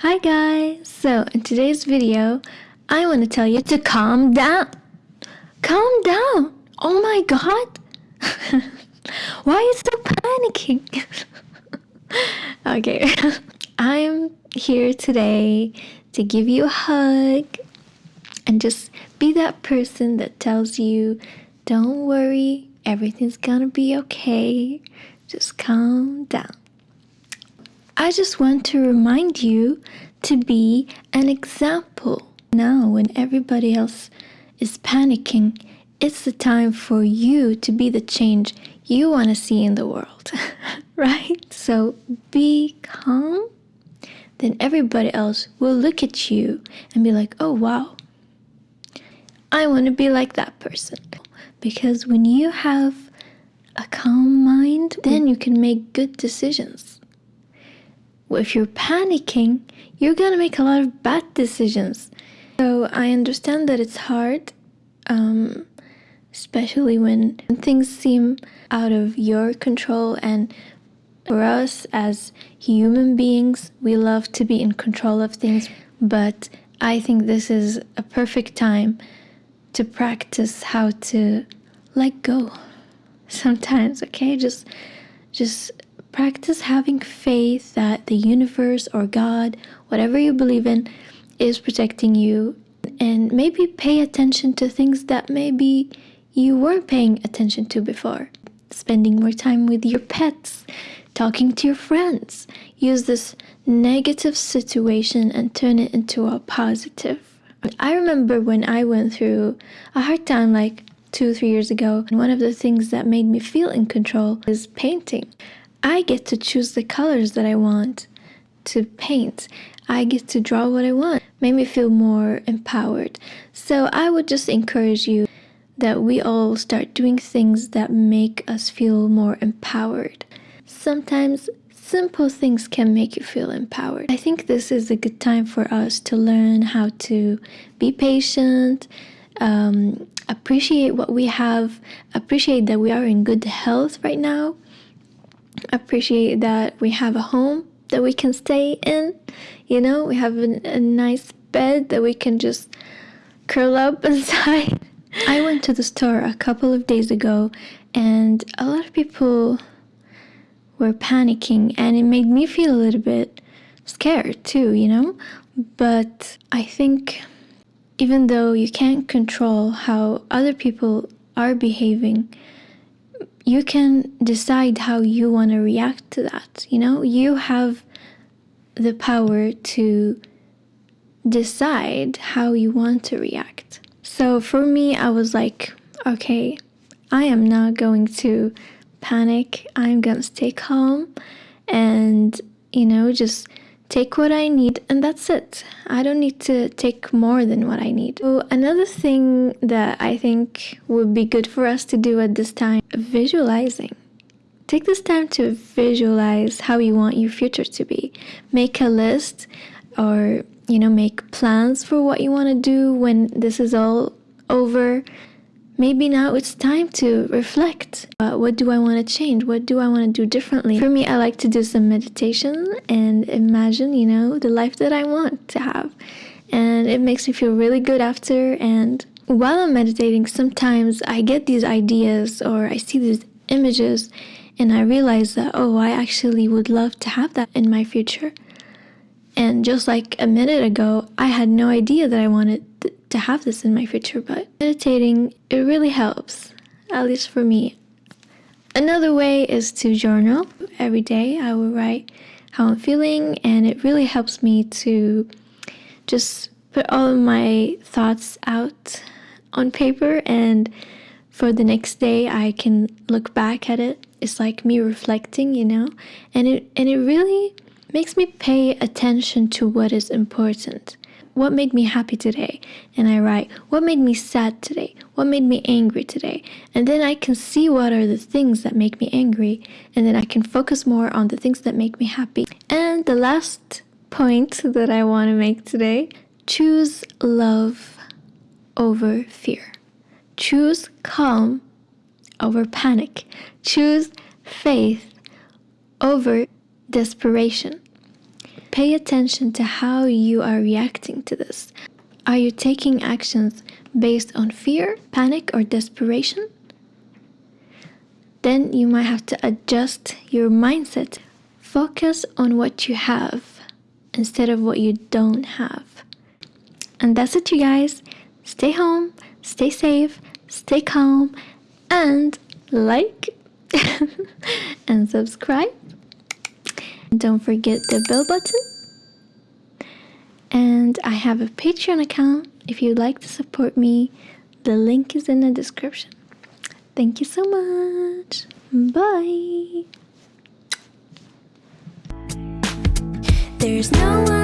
Hi guys! So in today's video, I want to tell you to calm down. Calm down! Oh my god! Why are you so panicking? okay, I'm here today to give you a hug and just be that person that tells you, don't worry, everything's gonna be okay. Just calm down. I just want to remind you to be an example. Now, when everybody else is panicking, it's the time for you to be the change you want to see in the world, right? So be calm, then everybody else will look at you and be like, oh wow, I want to be like that person. Because when you have a calm mind, then you can make good decisions if you're panicking, you're gonna make a lot of bad decisions. So I understand that it's hard, um, especially when things seem out of your control. And for us as human beings, we love to be in control of things. But I think this is a perfect time to practice how to let go sometimes, okay? Just just Practice having faith that the universe or God, whatever you believe in, is protecting you. And maybe pay attention to things that maybe you weren't paying attention to before. Spending more time with your pets, talking to your friends. Use this negative situation and turn it into a positive. I remember when I went through a hard time like two, three years ago, and one of the things that made me feel in control is painting. I get to choose the colors that I want to paint. I get to draw what I want. Made me feel more empowered. So I would just encourage you that we all start doing things that make us feel more empowered. Sometimes simple things can make you feel empowered. I think this is a good time for us to learn how to be patient, um, appreciate what we have, appreciate that we are in good health right now, appreciate that we have a home that we can stay in. You know, we have a, a nice bed that we can just curl up inside. I went to the store a couple of days ago and a lot of people were panicking and it made me feel a little bit scared too, you know? But I think even though you can't control how other people are behaving, you can decide how you want to react to that. You know, you have the power to decide how you want to react. So for me, I was like, okay, I am not going to panic. I'm going to stay calm and, you know, just take what I need and that's it. I don't need to take more than what I need. So another thing that I think would be good for us to do at this time, visualizing. Take this time to visualize how you want your future to be. Make a list or you know, make plans for what you want to do when this is all over maybe now it's time to reflect. Uh, what do I want to change? What do I want to do differently? For me, I like to do some meditation and imagine, you know, the life that I want to have. And it makes me feel really good after. And while I'm meditating, sometimes I get these ideas or I see these images and I realize that, oh, I actually would love to have that in my future. And just like a minute ago, I had no idea that I wanted to have this in my future, but meditating, it really helps, at least for me. Another way is to journal. Every day I will write how I'm feeling, and it really helps me to just put all of my thoughts out on paper and for the next day I can look back at it. It's like me reflecting, you know? And it and it really makes me pay attention to what is important what made me happy today? And I write, what made me sad today? What made me angry today? And then I can see what are the things that make me angry, and then I can focus more on the things that make me happy. And the last point that I want to make today choose love over fear. Choose calm over panic. Choose faith over desperation pay attention to how you are reacting to this. Are you taking actions based on fear, panic, or desperation? Then you might have to adjust your mindset. Focus on what you have instead of what you don't have. And that's it, you guys. Stay home, stay safe, stay calm, and like and subscribe. Don't forget the bell button. And I have a Patreon account if you'd like to support me. The link is in the description. Thank you so much. Bye. There's no